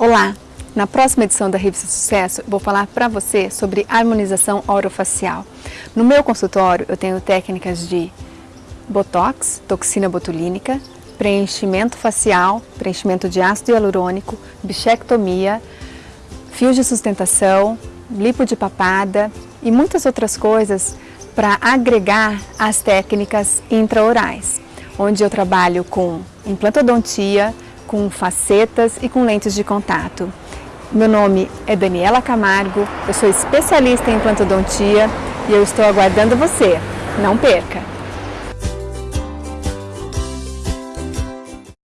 Olá! Na próxima edição da Revista Sucesso, vou falar para você sobre harmonização orofacial. No meu consultório, eu tenho técnicas de Botox, toxina botulínica, preenchimento facial, preenchimento de ácido hialurônico, bichectomia, fios de sustentação, lipo de papada e muitas outras coisas para agregar as técnicas intraorais, onde eu trabalho com implantodontia, com facetas e com lentes de contato. Meu nome é Daniela Camargo, eu sou especialista em implantodontia e eu estou aguardando você. Não perca!